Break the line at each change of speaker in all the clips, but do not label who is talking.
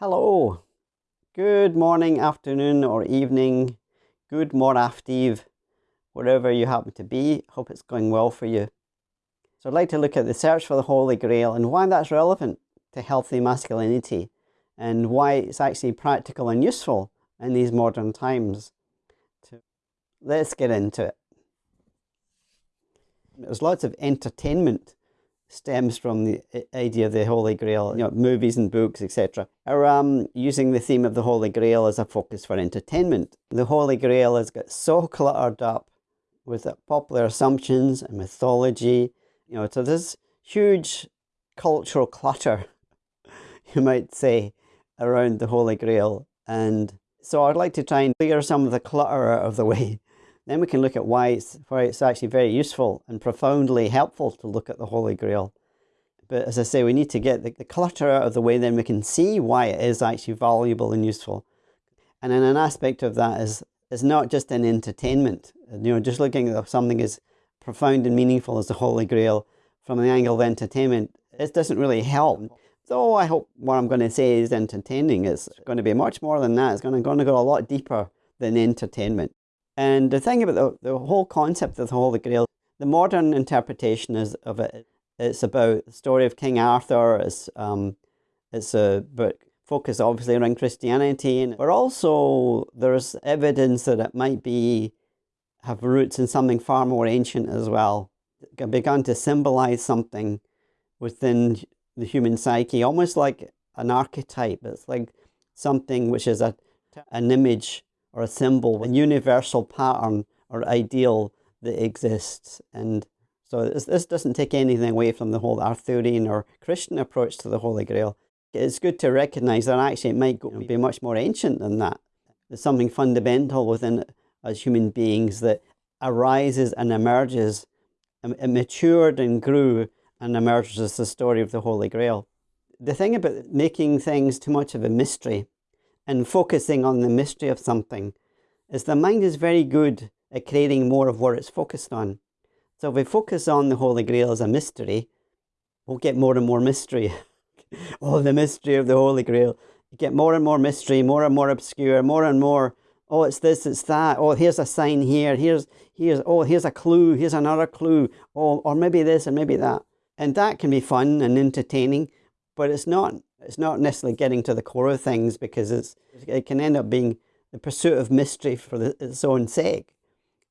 Hello, good morning, afternoon, or evening, good moraftive, wherever you happen to be. Hope it's going well for you. So, I'd like to look at the search for the Holy Grail and why that's relevant to healthy masculinity and why it's actually practical and useful in these modern times. Let's get into it. There's lots of entertainment stems from the idea of the Holy Grail, you know, movies and books, etc. Are um, using the theme of the Holy Grail as a focus for entertainment. The Holy Grail has got so cluttered up with popular assumptions and mythology, you know, so there's huge cultural clutter, you might say, around the Holy Grail. And so I'd like to try and clear some of the clutter out of the way then we can look at why it's, why it's actually very useful and profoundly helpful to look at the Holy Grail. But as I say, we need to get the, the clutter out of the way, then we can see why it is actually valuable and useful. And then an aspect of that is, is not just an entertainment, you know, just looking at something as profound and meaningful as the Holy Grail from the angle of entertainment, it doesn't really help. Though I hope what I'm going to say is entertaining. It's going to be much more than that. It's going to, going to go a lot deeper than entertainment. And the thing about the, the whole concept of the Holy Grail, the modern interpretation is of it, it's about the story of King Arthur. It's, um, it's a book focused obviously around Christianity, but also there's evidence that it might be have roots in something far more ancient as well. It began to symbolize something within the human psyche, almost like an archetype. It's like something which is a, an image or a symbol, a universal pattern or ideal that exists. And so this, this doesn't take anything away from the whole Arthurian or Christian approach to the Holy Grail. It's good to recognize that actually it might go, be much more ancient than that. There's something fundamental within as human beings that arises and emerges, it matured and grew and emerges as the story of the Holy Grail. The thing about making things too much of a mystery and focusing on the mystery of something is the mind is very good at creating more of what it's focused on. So if we focus on the Holy Grail as a mystery, we'll get more and more mystery. oh, the mystery of the Holy Grail. You get more and more mystery, more and more obscure, more and more, oh, it's this, it's that. Oh, here's a sign here. Here's, here's, oh, here's a clue. Here's another clue. Oh, or maybe this and maybe that. And that can be fun and entertaining, but it's not it's not necessarily getting to the core of things because it's, it can end up being the pursuit of mystery for the, its own sake.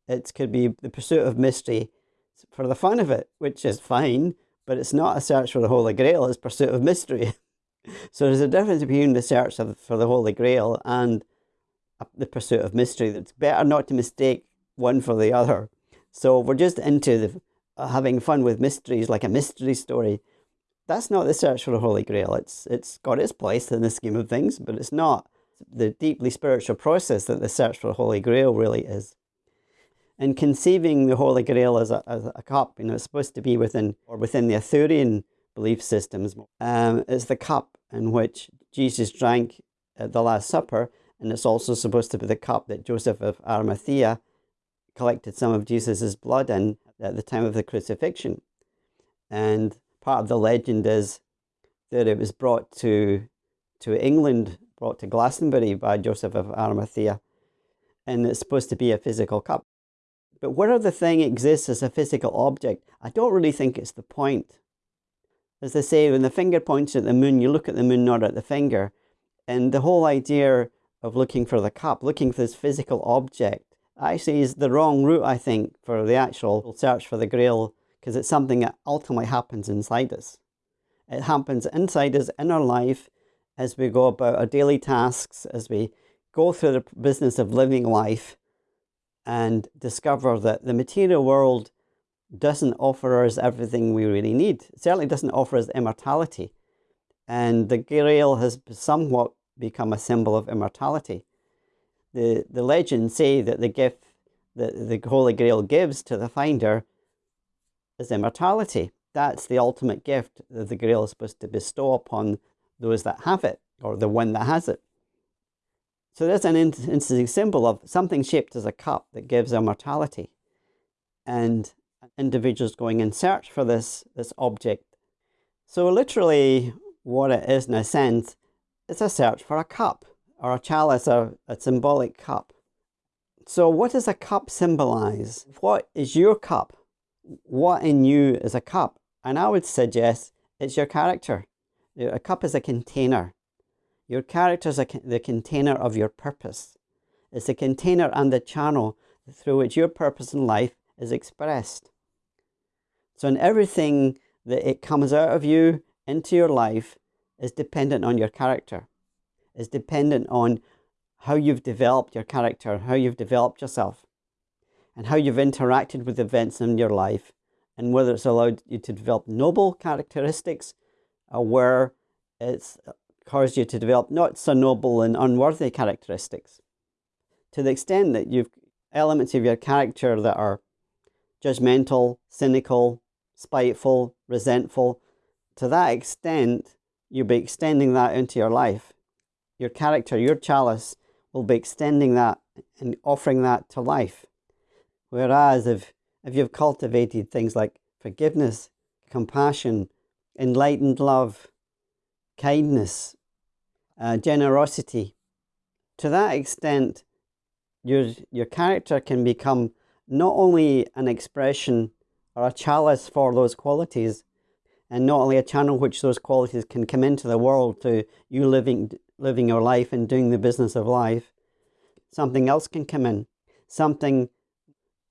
It could be the pursuit of mystery for the fun of it, which is fine, but it's not a search for the Holy Grail, it's pursuit of mystery. so there's a difference between the search of, for the Holy Grail and the pursuit of mystery. It's better not to mistake one for the other. So we're just into the, uh, having fun with mysteries, like a mystery story that's not the search for the Holy Grail. It's, it's got its place in the scheme of things, but it's not the deeply spiritual process that the search for the Holy Grail really is. And conceiving the Holy Grail as a, as a cup, you know, it's supposed to be within, or within the Arthurian belief systems, um, is the cup in which Jesus drank at the Last Supper, and it's also supposed to be the cup that Joseph of Arimathea collected some of Jesus' blood in at the time of the crucifixion. And part of the legend is that it was brought to, to England, brought to Glastonbury by Joseph of Arimathea, and it's supposed to be a physical cup. But whether the thing exists as a physical object, I don't really think it's the point. As they say, when the finger points at the moon, you look at the moon, not at the finger. And the whole idea of looking for the cup, looking for this physical object, actually is the wrong route, I think, for the actual search for the grail because it's something that ultimately happens inside us. It happens inside us in our life as we go about our daily tasks, as we go through the business of living life and discover that the material world doesn't offer us everything we really need. It certainly doesn't offer us immortality. And the Grail has somewhat become a symbol of immortality. The, the legends say that the gift that the Holy Grail gives to the finder is immortality. That's the ultimate gift that the Grail is supposed to bestow upon those that have it, or the one that has it. So there's an interesting symbol of something shaped as a cup that gives immortality. And individuals going in search for this, this object. So literally what it is in a sense it's a search for a cup or a chalice, a, a symbolic cup. So, what does a cup symbolize? What is your cup? What in you is a cup? And I would suggest it's your character. A cup is a container. Your character is the container of your purpose. It's the container and the channel through which your purpose in life is expressed. So, in everything that it comes out of you into your life is dependent on your character, is dependent on how you've developed your character, how you've developed yourself, and how you've interacted with events in your life, and whether it's allowed you to develop noble characteristics or where it's caused you to develop not so noble and unworthy characteristics. To the extent that you've elements of your character that are judgmental, cynical, spiteful, resentful, to that extent, you'll be extending that into your life. Your character, your chalice, will be extending that and offering that to life. Whereas if, if you've cultivated things like forgiveness, compassion, enlightened love, kindness, uh, generosity, to that extent, your, your character can become not only an expression or a chalice for those qualities, and not only a channel which those qualities can come into the world to you living living your life and doing the business of life, something else can come in. Something,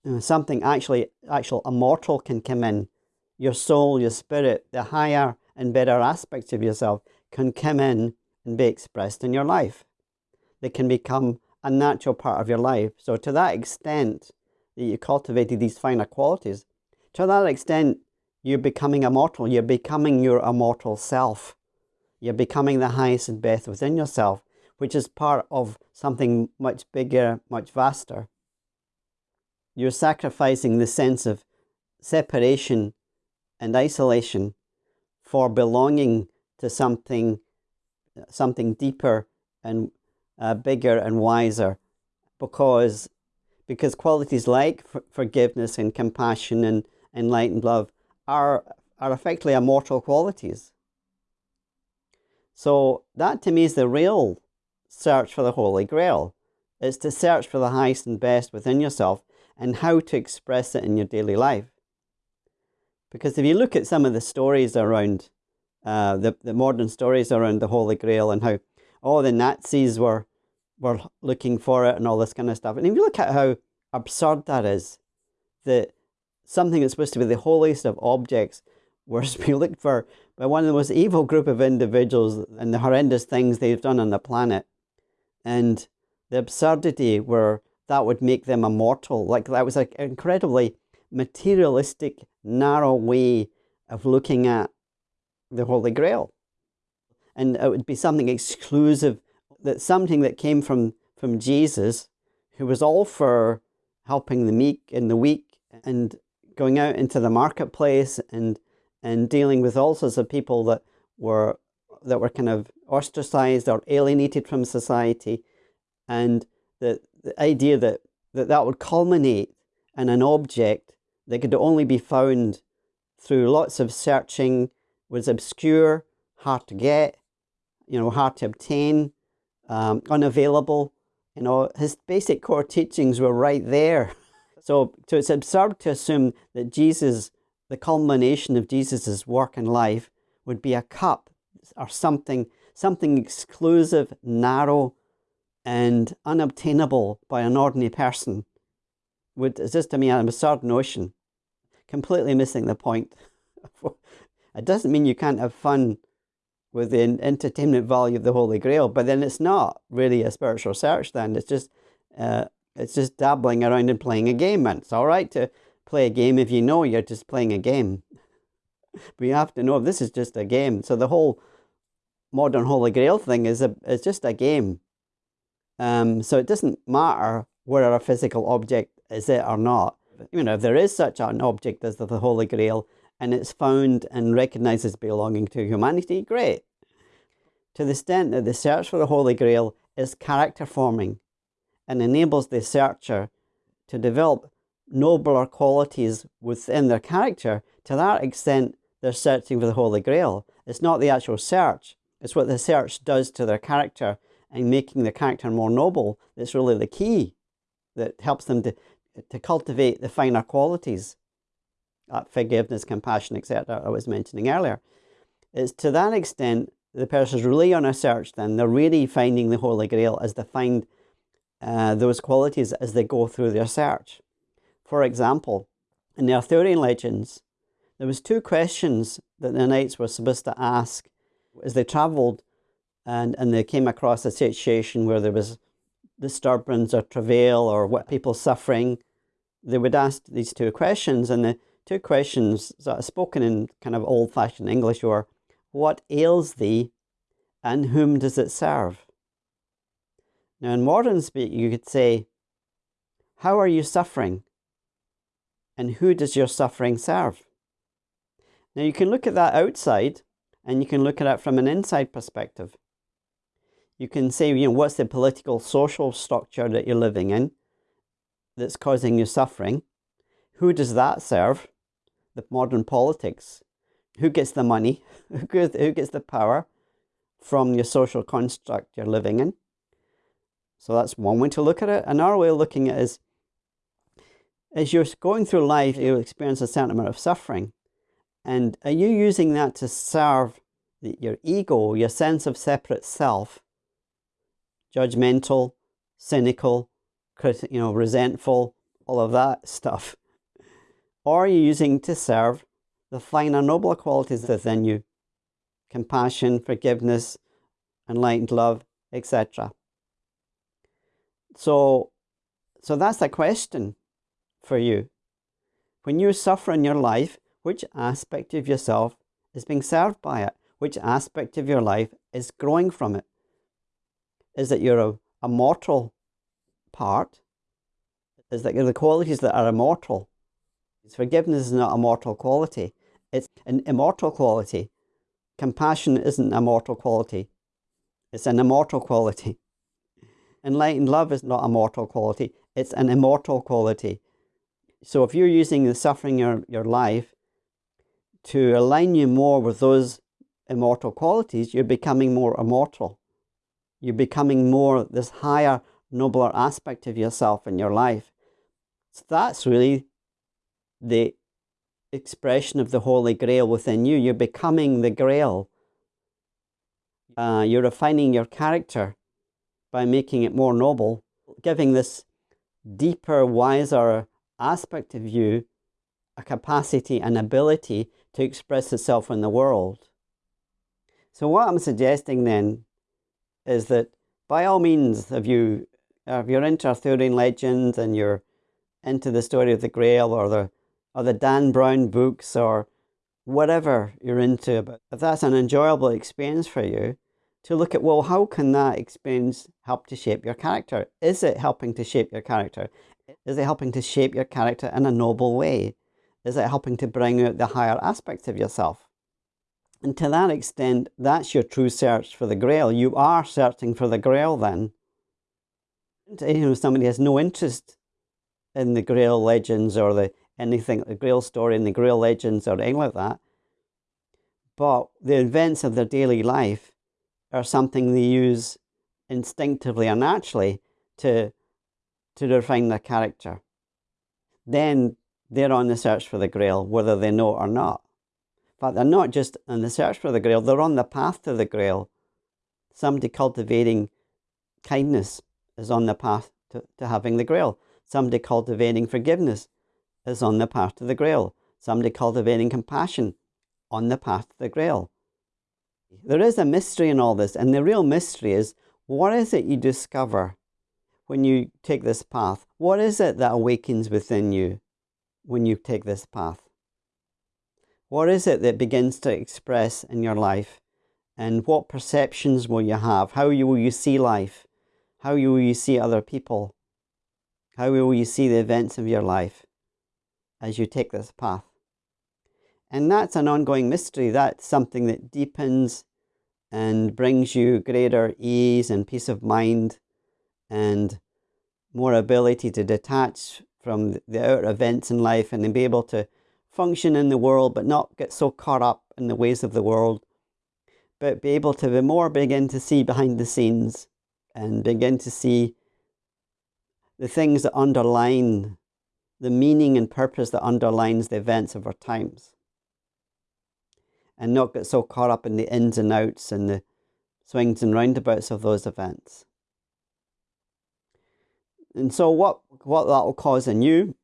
Mm, something actually, actual immortal can come in. Your soul, your spirit, the higher and better aspects of yourself can come in and be expressed in your life. They can become a natural part of your life. So to that extent that you cultivated these finer qualities, to that extent you're becoming immortal. You're becoming your immortal self. You're becoming the highest and best within yourself, which is part of something much bigger, much vaster. You're sacrificing the sense of separation and isolation for belonging to something, something deeper and uh, bigger and wiser, because because qualities like forgiveness and compassion and enlightened love are are effectively immortal qualities. So that to me is the real search for the Holy Grail. It's to search for the highest and best within yourself and how to express it in your daily life. Because if you look at some of the stories around, uh, the, the modern stories around the Holy Grail and how all the Nazis were, were looking for it and all this kind of stuff. And if you look at how absurd that is, that something that's supposed to be the holiest of objects was being looked for by one of the most evil group of individuals and the horrendous things they've done on the planet. And the absurdity where that would make them immortal. Like that was an incredibly materialistic, narrow way of looking at the Holy Grail. And it would be something exclusive, that something that came from, from Jesus, who was all for helping the meek and the weak and going out into the marketplace and and dealing with all sorts of people that were that were kind of ostracized or alienated from society and the, the idea that, that that would culminate in an object that could only be found through lots of searching was obscure hard to get you know hard to obtain um, unavailable you know his basic core teachings were right there. So, so it's absurd to assume that Jesus, the culmination of Jesus's work and life, would be a cup or something, something exclusive, narrow, and unobtainable by an ordinary person. Would is just to me an absurd notion, completely missing the point. it doesn't mean you can't have fun with the entertainment value of the Holy Grail, but then it's not really a spiritual search. Then it's just uh, it's just dabbling around and playing a game. And it's all right to play a game if you know you're just playing a game. but you have to know this is just a game. So the whole modern Holy Grail thing is a is just a game. Um, so it doesn't matter whether a physical object is it or not. You know, if there is such an object as the Holy Grail and it's found and recognized as belonging to humanity, great. To the extent that the search for the Holy Grail is character forming, and enables the searcher to develop nobler qualities within their character, to that extent, they're searching for the Holy Grail. It's not the actual search, It's what the search does to their character and making the character more noble that's really the key that helps them to, to cultivate the finer qualities, uh, forgiveness, compassion, etc. I was mentioning earlier. It's to that extent the person's really on a search then. They're really finding the Holy Grail as they find uh, those qualities as they go through their search. For example, in the Arthurian legends, there was two questions that the knights were supposed to ask as they travelled and, and they came across a situation where there was disturbance or travail or what people suffering. They would ask these two questions and the two questions sort of spoken in kind of old-fashioned English were, what ails thee and whom does it serve? Now in modern speak you could say, how are you suffering? And who does your suffering serve? Now you can look at that outside and you can look at it from an inside perspective. You can say, you know, what's the political, social structure that you're living in that's causing you suffering? Who does that serve? The modern politics. Who gets the money? Who gets the power from your social construct you're living in? So that's one way to look at it. Another way of looking at it is, as you're going through life, you'll experience a certain amount of suffering. And are you using that to serve your ego, your sense of separate self, judgmental, cynical, you know, resentful, all of that stuff? Or are you using to serve the finer, nobler qualities within you? Compassion, forgiveness, enlightened love, etc. So, so that's a question for you. When you suffer in your life, which aspect of yourself is being served by it? Which aspect of your life is growing from it? Is it your a mortal part? Is that the qualities that are immortal? Forgiveness is not a mortal quality. It's an immortal quality. Compassion isn't a mortal quality. It's an immortal quality. Enlightened love is not a mortal quality. It's an immortal quality. So if you're using the suffering of your life to align you more with those immortal qualities, you're becoming more immortal. You're becoming more this higher, nobler aspect of yourself in your life. So that's really the expression of the Holy Grail within you. You're becoming the Grail. Uh, you're refining your character by making it more noble, giving this deeper, wiser aspect of you a capacity and ability to express itself in the world. So what I'm suggesting then is that by all means, if, you, if you're into Arthurian legends and you're into the story of the Grail or the, or the Dan Brown books or whatever you're into, but if that's an enjoyable experience for you, to look at, well, how can that experience help to shape your character? Is it helping to shape your character? Is it helping to shape your character in a noble way? Is it helping to bring out the higher aspects of yourself? And to that extent, that's your true search for the grail. You are searching for the grail then. You know, somebody has no interest in the grail legends or the anything, the grail story and the grail legends or anything like that. But the events of their daily life are something they use instinctively or naturally to, to refine their character. Then they're on the search for the grail, whether they know it or not. But they're not just in the search for the grail, they're on the path to the grail. Somebody cultivating kindness is on the path to, to having the grail. Somebody cultivating forgiveness is on the path to the grail. Somebody cultivating compassion on the path to the grail. There is a mystery in all this, and the real mystery is what is it you discover when you take this path? What is it that awakens within you? when you take this path? What is it that begins to express in your life? And what perceptions will you have? How will you see life? How will you see other people? How will you see the events of your life as you take this path? And that's an ongoing mystery. That's something that deepens and brings you greater ease and peace of mind and more ability to detach from the outer events in life and then be able to function in the world but not get so caught up in the ways of the world, but be able to be more begin to see behind the scenes and begin to see the things that underline the meaning and purpose that underlines the events of our times. And not get so caught up in the ins and outs and the swings and roundabouts of those events. And so what, what that will cause in you,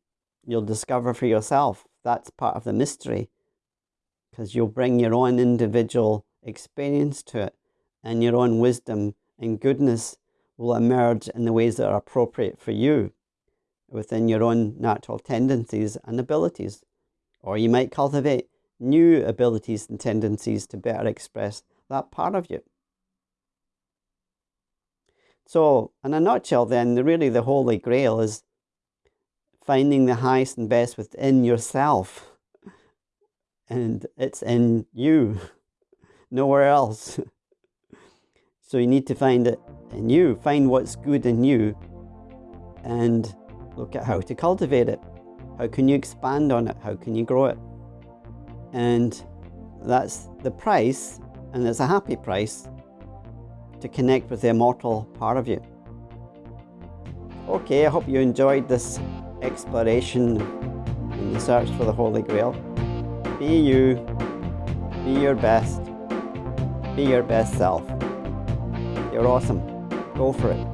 you'll discover for yourself. That's part of the mystery. Because you'll bring your own individual experience to it and your own wisdom and goodness will emerge in the ways that are appropriate for you within your own natural tendencies and abilities. Or you might cultivate new abilities and tendencies to better express that part of you. So, in a nutshell, then, really the Holy Grail is finding the highest and best within yourself. And it's in you, nowhere else. So you need to find it in you, find what's good in you, and look at how to cultivate it. How can you expand on it? How can you grow it? And that's the price, and it's a happy price to connect with the immortal part of you. Okay, I hope you enjoyed this exploration in the search for the Holy Grail. Be you, be your best, be your best self. You're awesome. Go for it.